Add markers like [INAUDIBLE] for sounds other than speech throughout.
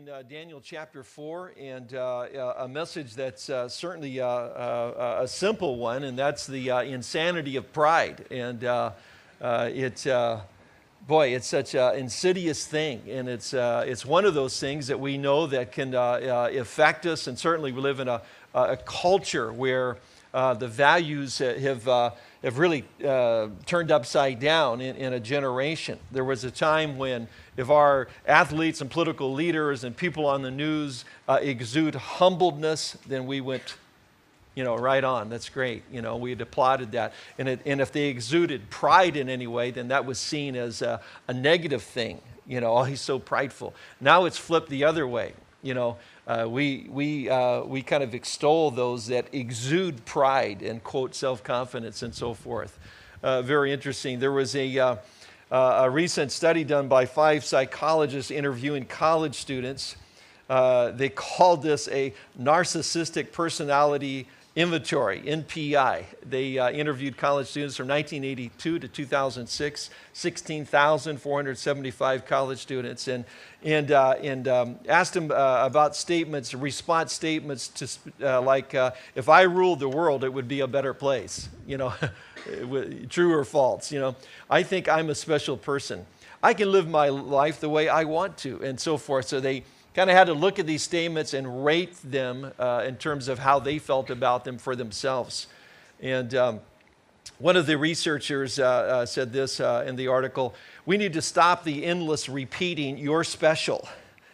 In uh, Daniel chapter 4, and uh, uh, a message that's uh, certainly uh, uh, a simple one, and that's the insanity of pride. And it, boy, it's such an insidious thing, and it's, it's one of those things that we know that can affect us, and certainly we live in a, a culture where the values have have really uh, turned upside down in, in, a generation. There was a time when if our athletes and political leaders and people on the news uh, exude humbleness, then we went, you know, right on. That's great. You know, we had applauded that. And, it, and if they exuded pride in any way, then that was seen as a, a negative thing. You know, [LAUGHS] oh, he's so prideful. Now it's flipped the other way. You know, uh, we, we, uh, we kind of extol those that exude pride and quote self-confidence and so forth. Uh, very interesting. There was a, uh, uh, a recent study done by five psychologists interviewing college students. Uh, they called this a narcissistic personality inventory, NPI. They uh, interviewed college students from 1982 to 2006, 16,475 college students, and, and, uh, and um, asked them uh, about statements, response statements to uh, like, uh, if I ruled the world, it would be a better place, you know, [LAUGHS] true or false, you know. I think I'm a special person. I can live my life the way I want to, and so forth. So they kind of had to look at these statements and rate them uh, in terms of how they felt about them for themselves. And um, one of the researchers uh, uh, said this uh, in the article, we need to stop the endless repeating, you're special,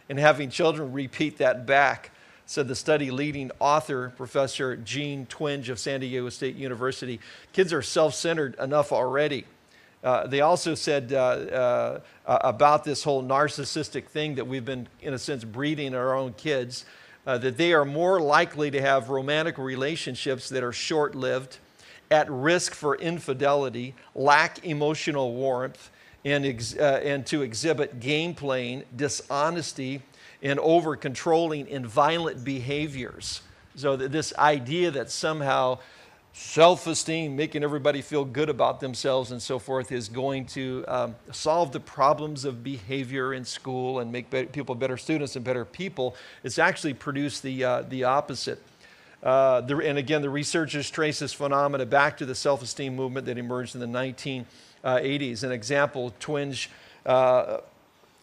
and having children repeat that back, said the study leading author, Professor Jean Twenge of San Diego State University. Kids are self-centered enough already. Uh, they also said uh, uh, about this whole narcissistic thing that we've been, in a sense, breeding our own kids, uh, that they are more likely to have romantic relationships that are short lived, at risk for infidelity, lack emotional warmth, and, and to exhibit game playing, dishonesty, and over controlling and violent behaviors. So, this idea that somehow self-esteem, making everybody feel good about themselves and so forth is going to um, solve the problems of behavior in school and make people better students and better people. It's actually produced the, uh, the opposite. Uh, the, and again, the researchers trace this phenomena back to the self-esteem movement that emerged in the 1980s. An example, Twenge, uh,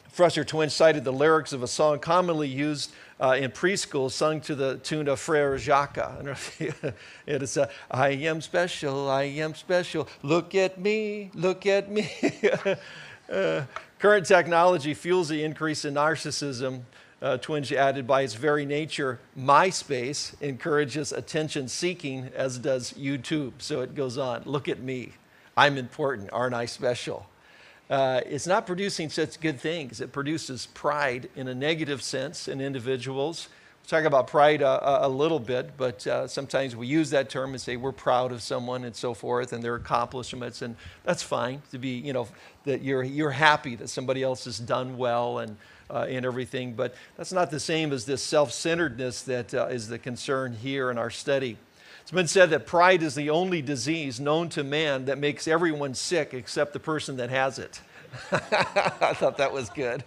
Professor Twenge cited the lyrics of a song commonly used uh, in preschool sung to the tune of Frere Jacques. [LAUGHS] it is, uh, I am special, I am special, look at me, look at me. [LAUGHS] uh, current technology fuels the increase in narcissism. Uh, Twenge added, by its very nature, MySpace encourages attention seeking, as does YouTube. So it goes on, look at me, I'm important, aren't I special? Uh, it's not producing such good things. It produces pride in a negative sense in individuals. We'll talk about pride a, a little bit, but uh, sometimes we use that term and say we're proud of someone and so forth and their accomplishments, and that's fine to be, you know, that you're, you're happy that somebody else has done well and, uh, and everything, but that's not the same as this self-centeredness that uh, is the concern here in our study. It's been said that pride is the only disease known to man that makes everyone sick except the person that has it. [LAUGHS] I thought that was good.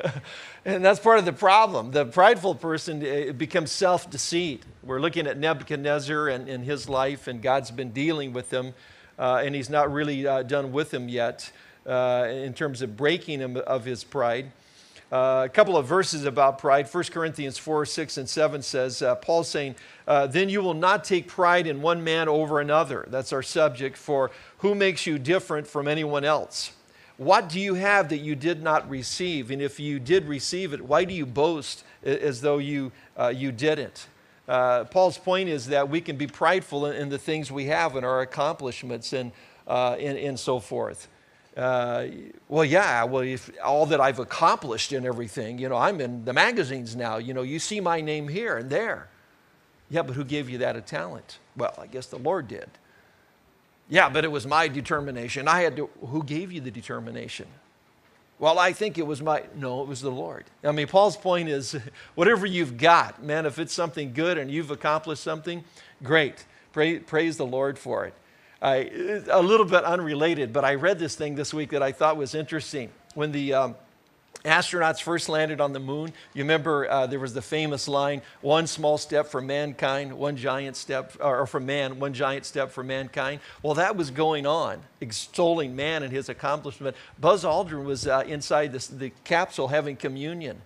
[LAUGHS] and that's part of the problem. The prideful person becomes self deceit. We're looking at Nebuchadnezzar and, and, his life, and God's been dealing with him, uh, and he's not really uh, done with him yet uh, in terms of breaking him of his pride. Uh, a couple of verses about pride. 1 Corinthians 4, 6, and 7 says, uh, Paul's saying, uh, Then you will not take pride in one man over another. That's our subject for who makes you different from anyone else. What do you have that you did not receive? And if you did receive it, why do you boast as though you, uh, you didn't? Uh, Paul's point is that we can be prideful in, in, the things we have and our accomplishments and, and, and so forth. Uh, well, yeah, well, if all that I've accomplished and everything, you know, I'm in the magazines now, you know, you see my name here and there. Yeah, but who gave you that a talent? Well, I guess the Lord did. Yeah, but it was my determination. I had to, who gave you the determination? Well, I think it was my, no, it was the Lord. I mean, Paul's point is [LAUGHS] whatever you've got, man, if it's something good and you've accomplished something, great. Pray, praise the Lord for it. I, a little bit unrelated, but I read this thing this week that I thought was interesting. When the, um, astronauts first landed on the moon, you remember uh, there was the famous line, one small step for mankind, one giant step, or for man, one giant step for mankind. Well, that was going on, extolling man and his accomplishment. Buzz Aldrin was uh, inside this, the capsule having communion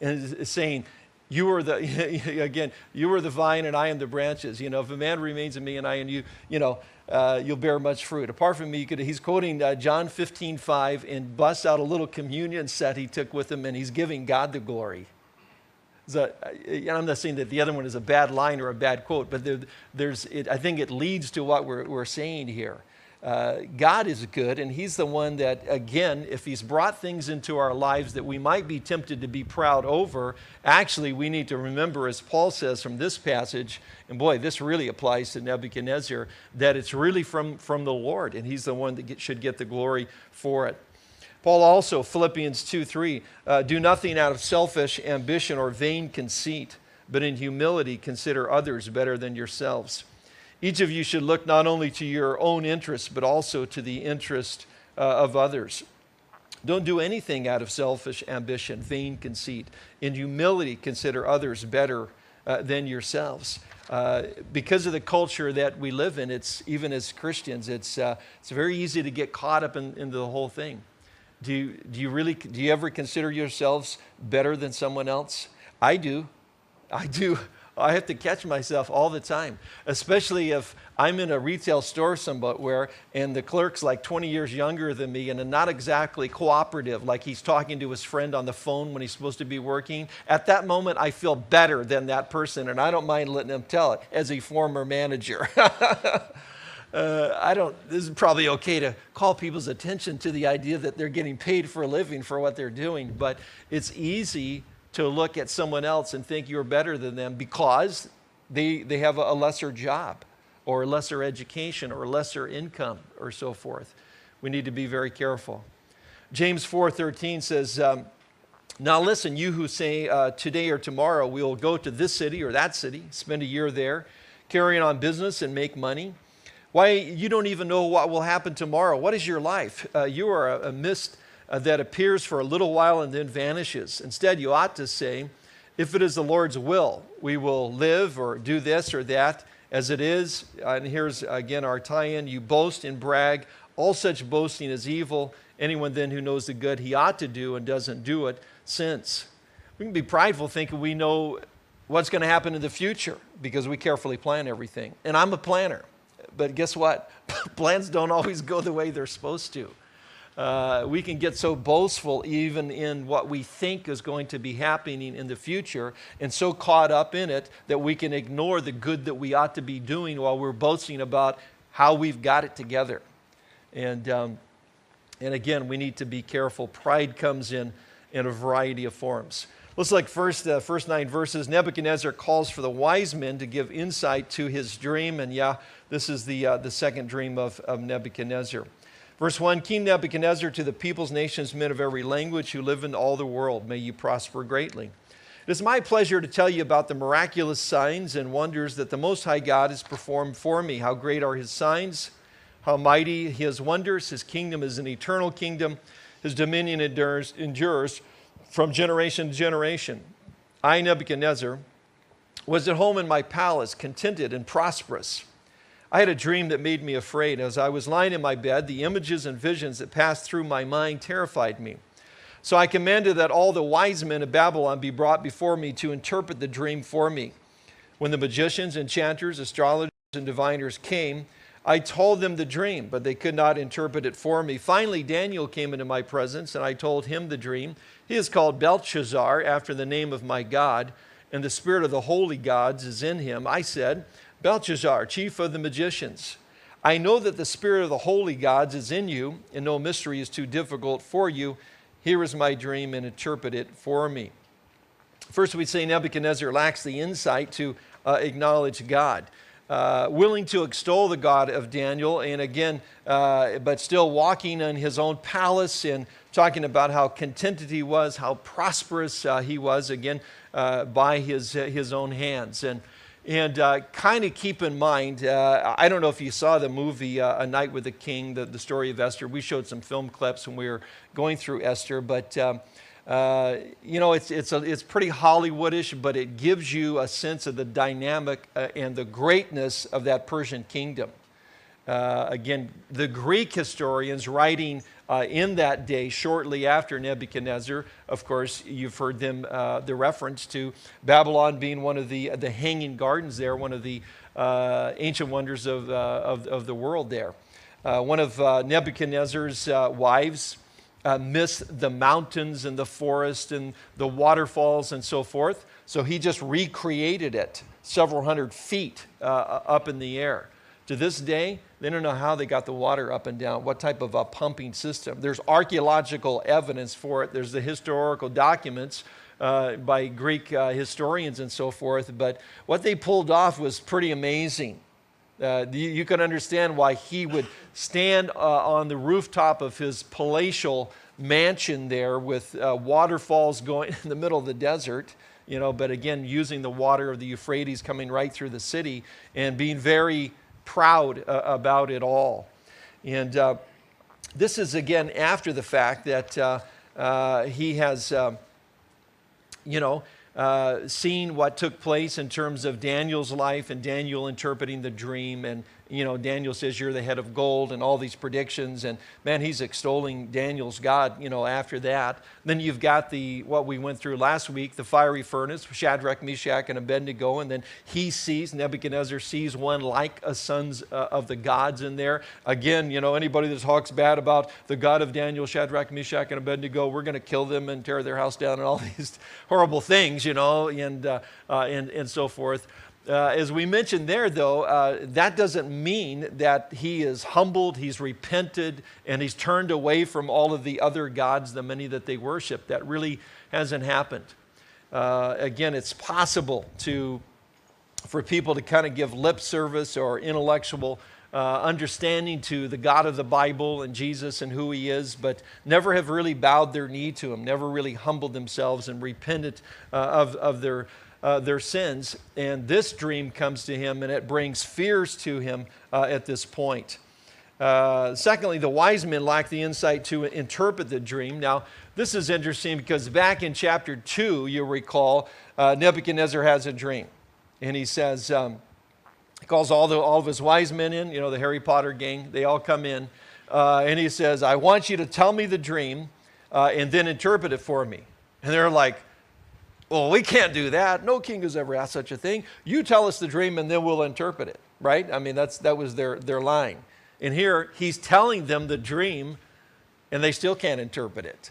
and saying, you are the, [LAUGHS] again, you are the vine and I am the branches. You know, if a man remains in me and I in you, you know, uh, you'll bear much fruit. Apart from me, could, he's quoting uh, John 15, 5 and busts out a little communion set he took with him and he's giving God the glory. So, uh, I'm not saying that the other one is a bad line or a bad quote, but there, there's, it, I think it leads to what we're, we're saying here uh, God is good, and He's the one that, again, if He's brought things into our lives that we might be tempted to be proud over, actually, we need to remember, as Paul says from this passage, and boy, this really applies to Nebuchadnezzar, that it's really from, from the Lord, and He's the one that get, should get the glory for it. Paul also, Philippians 2 3, uh, do nothing out of selfish ambition or vain conceit, but in humility consider others better than yourselves. Each of you should look not only to your own interest, but also to the interest uh, of others. Don't do anything out of selfish ambition, vain conceit. In humility, consider others better uh, than yourselves. Uh, because of the culture that we live in, it's even as Christians, it's, uh, it's very easy to get caught up in, into the whole thing. Do you, do you really, do you ever consider yourselves better than someone else? I do. I do. I have to catch myself all the time, especially if I'm in a retail store somewhere and the clerk's like 20 years younger than me and not exactly cooperative, like he's talking to his friend on the phone when he's supposed to be working. At that moment, I feel better than that person, and I don't mind letting him tell it as a former manager. [LAUGHS] Uh, I don't, this is probably okay to call people's attention to the idea that they're getting paid for a living for what they're doing, but it's easy to look at someone else and think you're better than them because they, they have a lesser job or lesser education or lesser income or so forth. We need to be very careful. James 4.13 says, um, now listen, you who say uh, today or tomorrow we will go to this city or that city, spend a year there, carrying on business and make money. Why, you don't even know what will happen tomorrow. What is your life? Uh, you are a, a mist uh, that appears for a little while and then vanishes. Instead, you ought to say, if it is the Lord's will, we will live or do this or that as it is. And here's again our tie in you boast and brag. All such boasting is evil. Anyone then who knows the good he ought to do and doesn't do it sins. We can be prideful thinking we know what's going to happen in the future because we carefully plan everything. And I'm a planner. But guess what? [LAUGHS] Plans don't always go the way they're supposed to. Uh, we can get so boastful even in what we think is going to be happening in the future and so caught up in it that we can ignore the good that we ought to be doing while we're boasting about how we've got it together. And, um, and again, we need to be careful. Pride comes in in a variety of forms. Looks like first, uh, first nine verses, Nebuchadnezzar calls for the wise men to give insight to his dream. And yeah, this is the, uh, the second dream of, of Nebuchadnezzar. Verse 1 King Nebuchadnezzar to the peoples, nations, men of every language who live in all the world, may you prosper greatly. It is my pleasure to tell you about the miraculous signs and wonders that the Most High God has performed for me. How great are his signs, how mighty his wonders. His kingdom is an eternal kingdom, his dominion endures, endures from generation to generation. I, Nebuchadnezzar, was at home in my palace, contented and prosperous. I had a dream that made me afraid. As I was lying in my bed, the images and visions that passed through my mind terrified me. So I commanded that all the wise men of Babylon be brought before me to interpret the dream for me. When the magicians, enchanters, astrologers, and diviners came, I told them the dream, but they could not interpret it for me. Finally, Daniel came into my presence, and I told him the dream. He is called Belshazzar, after the name of my God, and the spirit of the holy gods is in him. I said, Belteshazzar, chief of the magicians, I know that the spirit of the holy gods is in you, and no mystery is too difficult for you. Here is my dream, and interpret it for me. First, we'd say Nebuchadnezzar lacks the insight to uh, acknowledge God. Uh, willing to extol the God of Daniel, and again, uh, but still walking in his own palace and talking about how contented he was, how prosperous uh, he was, again, uh, by his, his own hands. And And uh, kind of keep in mind, uh, I don't know if you saw the movie uh, A Night with the King, the, the story of Esther. We showed some film clips when we were going through Esther, but um, uh, you know, it's, it's, a, it's pretty Hollywoodish, but it gives you a sense of the dynamic uh, and the greatness of that Persian kingdom. Uh, again, the Greek historians writing uh, in that day, shortly after Nebuchadnezzar, of course, you've heard them, uh, the reference to Babylon being one of the, the hanging gardens there, one of the uh, ancient wonders of, of, of, the world there. one of Nebuchadnezzar's wives, uh, miss the mountains and the forest and the waterfalls and so forth. So he just recreated it several hundred feet uh, up in the air. To this day, they don't know how they got the water up and down, what type of a pumping system. There's archaeological evidence for it, there's the historical documents. Uh, by Greek uh, historians and so forth, but what they pulled off was pretty amazing. Uh, you, you, can understand why he would stand uh, on the rooftop of his palatial mansion there with uh, waterfalls going [LAUGHS] in the middle of the desert, you know, but again, using the water of the Euphrates coming right through the city and being very proud uh, about it all. And uh, this is again after the fact that uh, he has, you know, uh, seen what took place in terms of Daniel's life and Daniel interpreting the dream and you know, Daniel says you're the head of gold and all these predictions. And man, he's extolling Daniel's God, you know, after that. Then you've got the, what we went through last week, the fiery furnace, Shadrach, Meshach, and Abednego. And then he sees, Nebuchadnezzar sees one like a sons uh, of the gods in there. Again, you know, anybody that talks bad about the God of Daniel, Shadrach, Meshach, and Abednego, we're going to kill them and tear their house down and all [LAUGHS] these horrible things, you know, and, uh, uh, and, and so forth. Uh, as we mentioned there, though, uh, that doesn't mean that he is humbled, he's repented, and he's turned away from all of the other gods, the many that they worship. That really hasn't happened. Uh, again, it's possible to, for people to kind of give lip service or intellectual uh, understanding to the God of the Bible and Jesus and who he is, but never have really bowed their knee to him, never really humbled themselves and repented uh, of, of their uh, their sins. And this dream comes to him and it brings fears to him uh, at this point. Uh, secondly, the wise men lack the insight to interpret the dream. Now, this is interesting because back in chapter 2, you'll recall, uh, Nebuchadnezzar has a dream. And he says, um, he calls all, the, all of his wise men in, you know, the Harry Potter gang, they all come in. Uh, and he says, I want you to tell me the dream uh, and then interpret it for me. And they're like, well, we can't do that. No king has ever asked such a thing. You tell us the dream and then we'll interpret it, right? I mean, that's, that was their, their line. And here he's telling them the dream and they still can't interpret it.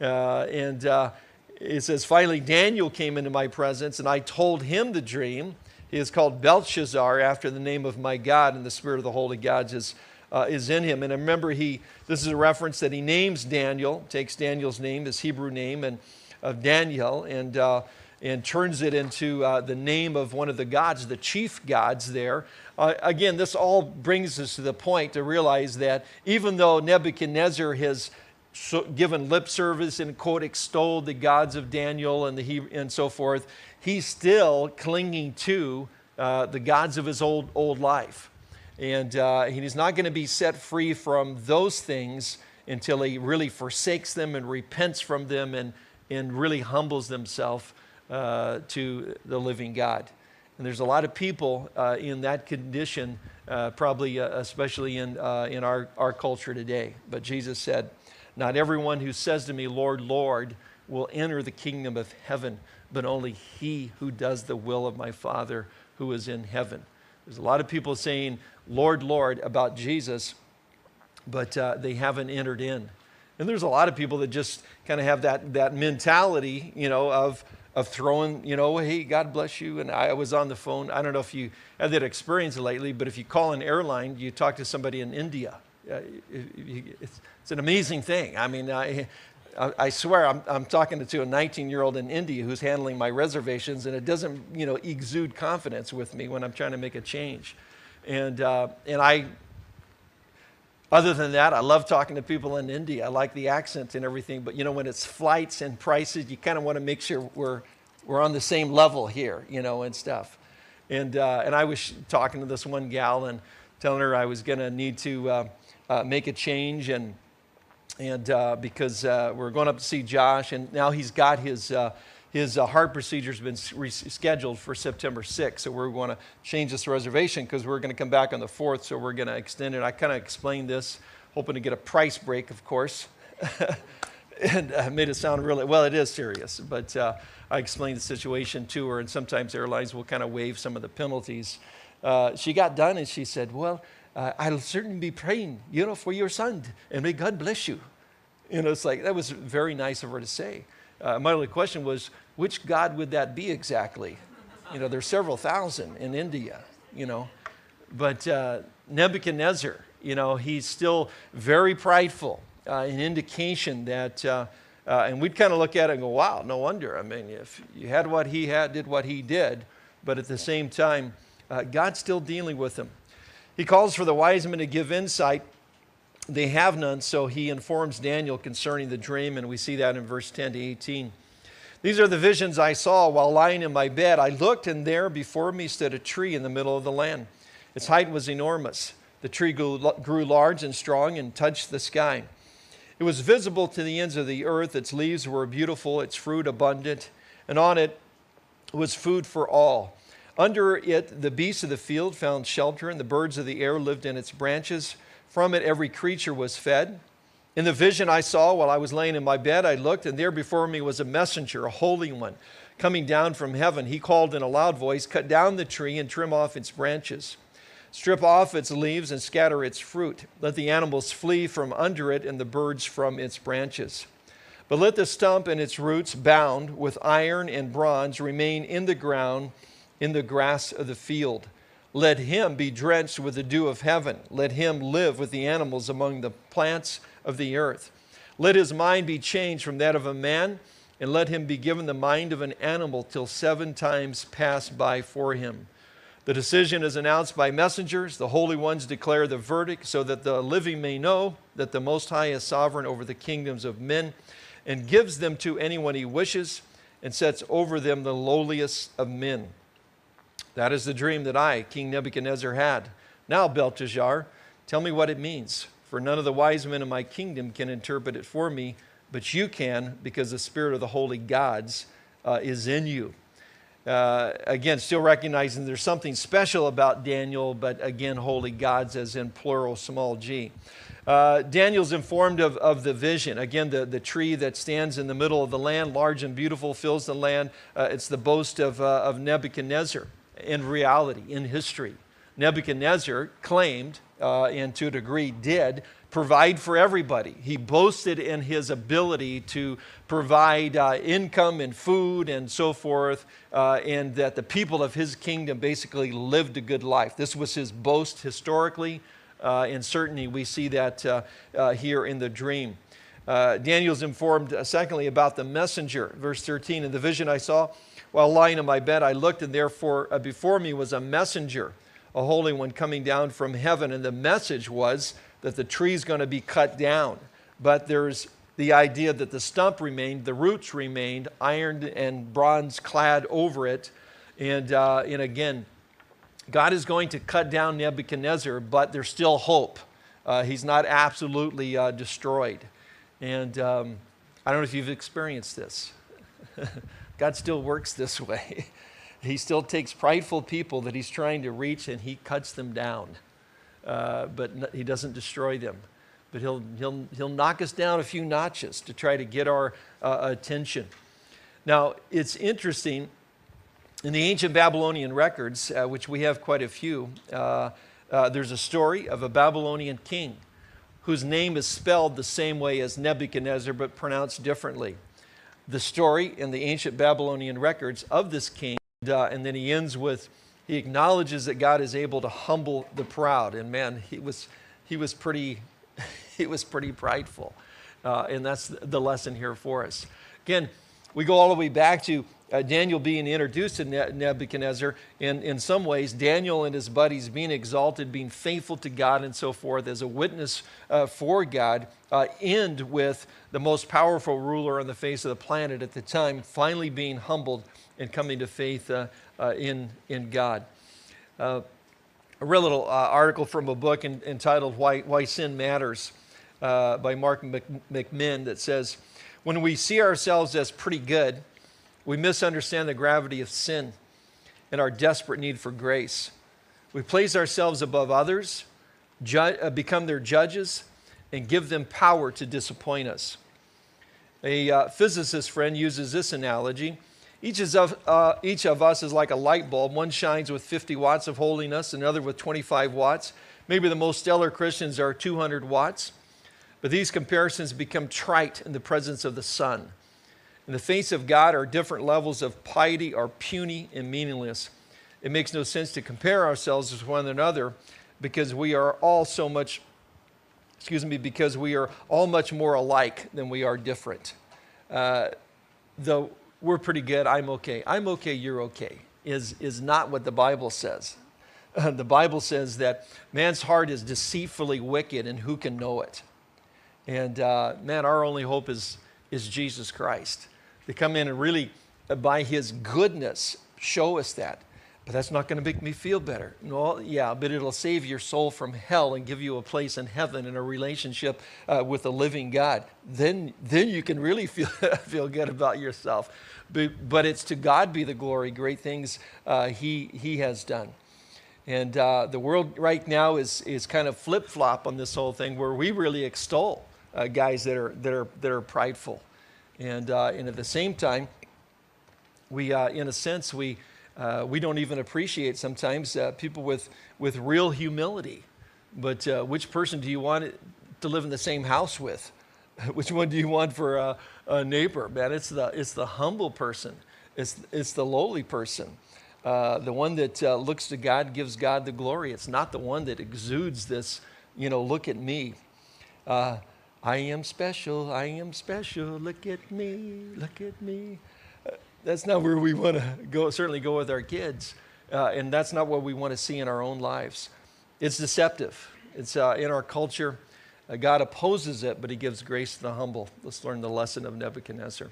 Uh, and uh, it says, finally, Daniel came into my presence and I told him the dream. He is called Belshazzar after the name of my God, and the spirit of the holy God is, uh, is in him. And I remember, he, this is a reference that he names Daniel, takes Daniel's name, his Hebrew name, and of Daniel and, uh, and turns it into uh, the name of one of the gods, the chief gods there. Uh, again, this all brings us to the point to realize that even though Nebuchadnezzar has so given lip service and quote extolled the gods of Daniel and, the he and so forth, he's still clinging to uh, the gods of his old, old life. And uh, he's not going to be set free from those things until he really forsakes them and repents from them and, and really humbles themselves uh, to the living God. And there's a lot of people uh, in that condition, uh, probably uh, especially in, uh, in our, our culture today. But Jesus said, Not everyone who says to me, Lord, Lord, will enter the kingdom of heaven, but only he who does the will of my Father who is in heaven. There's a lot of people saying, Lord, Lord, about Jesus, but uh, they haven't entered in. And there's a lot of people that just kind of have that, that mentality, you know, of, of throwing, you know, hey, God bless you. And I was on the phone. I don't know if you had that experience lately, but if you call an airline, you talk to somebody in India. Uh, it's, it's, an amazing thing. I mean, I, I swear I'm, I'm talking to a 19 year old in India who's handling my reservations, and it doesn't, you know, exude confidence with me when I'm trying to make a change. And, uh, and I other than that, I love talking to people in India. I like the accent and everything, but you know, when it's flights and prices, you kind of want to make sure we're, we're on the same level here, you know, and stuff. And, uh, and I was talking to this one gal and telling her I was going to need to uh, uh, make a change and, and uh, because uh, we're going up to see Josh and now he's got his, uh, his heart procedure has been rescheduled for September 6th. So we're going to change this reservation because we're going to come back on the 4th. So we're going to extend it. I kind of explained this, hoping to get a price break, of course. [LAUGHS] and uh, made it sound really well. It is serious, but uh, I explained the situation to her, and sometimes airlines will kind of waive some of the penalties. Uh, she got done, and she said, "Well, uh, I'll certainly be praying, you know, for your son, and may God bless you." You know, it's like that was very nice of her to say. Uh, my only question was, which God would that be exactly? You know, there's several thousand in India. You know, but uh, Nebuchadnezzar, you know, he's still very prideful uh, an indication that, uh, uh, and we'd kind of look at it and go, wow, no wonder. I mean, if you had what he had, did what he did, but at the same time, uh, God's still dealing with him. He calls for the wise men to give insight. They have none, so he informs Daniel concerning the dream, and we see that in verse 10 to 18. These are the visions I saw while lying in my bed. I looked, and there before me stood a tree in the middle of the land. Its height was enormous. The tree grew, grew large and strong and touched the sky. It was visible to the ends of the earth. Its leaves were beautiful, its fruit abundant, and on it was food for all. Under it, the beasts of the field found shelter, and the birds of the air lived in its branches. From it, every creature was fed. In the vision I saw while I was laying in my bed, I looked, and there before me was a messenger, a holy one, coming down from heaven. He called in a loud voice, Cut down the tree and trim off its branches Strip off its leaves and scatter its fruit. Let the animals flee from under it and the birds from its branches. But let the stump and its roots, bound with iron and bronze, remain in the ground in the grass of the field. Let him be drenched with the dew of heaven. Let him live with the animals among the plants of the earth. Let his mind be changed from that of a man, and let him be given the mind of an animal till seven times pass by for him. The decision is announced by messengers. The holy ones declare the verdict so that the living may know that the Most High is sovereign over the kingdoms of men and gives them to anyone he wishes and sets over them the lowliest of men. That is the dream that I, King Nebuchadnezzar, had. Now, Belteshazzar, tell me what it means, for none of the wise men in my kingdom can interpret it for me, but you can because the spirit of the holy gods uh, is in you. Uh, again, still recognizing there's something special about Daniel, but again, holy gods as in plural, small g. Uh, Daniel's informed of, of the vision. Again, the, the tree that stands in the middle of the land, large and beautiful, fills the land. Uh, it's the boast of, uh, of Nebuchadnezzar in reality, in history. Nebuchadnezzar claimed, uh, and to a degree did, provide for everybody. He boasted in his ability to provide uh, income and food and so forth, uh, and that the people of his kingdom basically lived a good life. This was his boast historically, uh, and certainly we see that uh, uh, here in the dream. Daniel's informed, secondly, about the messenger. Verse 13 In the vision I saw while lying in my bed, I looked, and therefore before me was a messenger, a holy one coming down from heaven. And the message was, that the tree is going to be cut down. But there's the idea that the stump remained, the roots remained, iron and bronze clad over it. And, uh, and again, God is going to cut down Nebuchadnezzar, but there's still hope. Uh, he's not absolutely uh, destroyed. And um, I don't know if you've experienced this. [LAUGHS] God still works this [LAUGHS] way. he still takes prideful people that he's trying to reach and he cuts them down. Uh, but he doesn't destroy them. But he'll, he'll, he'll knock us down a few notches to try to get our uh, attention. Now, it's interesting, in the ancient Babylonian records, uh, which we have quite a few, uh, uh, there's a story of a Babylonian king whose name is spelled the same way as Nebuchadnezzar, but pronounced differently. The story in the ancient Babylonian records of this king, and then he ends with, he acknowledges that God is able to humble the proud. And man, he was, he was, pretty, [LAUGHS] he was pretty prideful. Uh, and that's the lesson here for us. Again, we go all the way back to uh, Daniel being introduced to Nebuchadnezzar. In, in some ways, Daniel and his buddies being exalted, being faithful to God, and so forth as a witness uh, for God, uh, end with the most powerful ruler on the face of the planet at the time finally being humbled and coming to faith uh, uh, in, in God. Uh, a little uh, article from a book in, entitled Why, Why Sin Matters by Mark McMinn that says, When we see ourselves as pretty good, we misunderstand the gravity of sin and our desperate need for grace. We place ourselves above others, uh, become their judges, and give them power to disappoint us. A uh, physicist friend uses this analogy. Each, of, uh, each of us is like a light bulb. One shines with 50 watts of holiness, another with 25 watts. Maybe the most stellar Christians are 200 watts. But these comparisons become trite in the presence of the sun. In the face of God, our different levels of piety are puny and meaningless. It makes no sense to compare ourselves with one another because we are all so much, excuse me, because we are all much more alike than we are different. Uh, though we're pretty good, I'm okay. I'm okay, you're okay, is, is not what the Bible says. Uh, [LAUGHS] the Bible says that man's heart is deceitfully wicked, and who can know it? And uh, man, our only hope is, is Jesus Christ. To come in and really, uh, by his goodness, show us that. But that's not going to make me feel better. No, yeah, but it'll save your soul from hell and give you a place in heaven and a relationship uh, with the living God. Then, then you can really [LAUGHS] feel, feel good about yourself. But, but it's to God be the glory, great things uh, he, he has done. And uh, the world right now is, is kind of flip flop on this whole thing where we really extol uh, guys that are, that, are, that are prideful. And, uh, and at the same time, we, uh, in a sense, we, uh, we don't even appreciate sometimes uh, people with, with real humility. But uh, which person do you want to live in the same house with? [LAUGHS] which one do you want for a, a, neighbor? Man, it's the, it's the humble person, it's, it's the lowly person. Uh, the one that uh, looks to God gives God the glory. It's not the one that exudes this, you know, look at me. Uh, I am special, I am special, look at me, look at me that's not where we want to go, certainly go with our kids. Uh, and that's not what we want to see in our own lives. It's deceptive. It's uh, in our culture. Uh, God opposes it, but he gives grace to the humble. Let's learn the lesson of Nebuchadnezzar.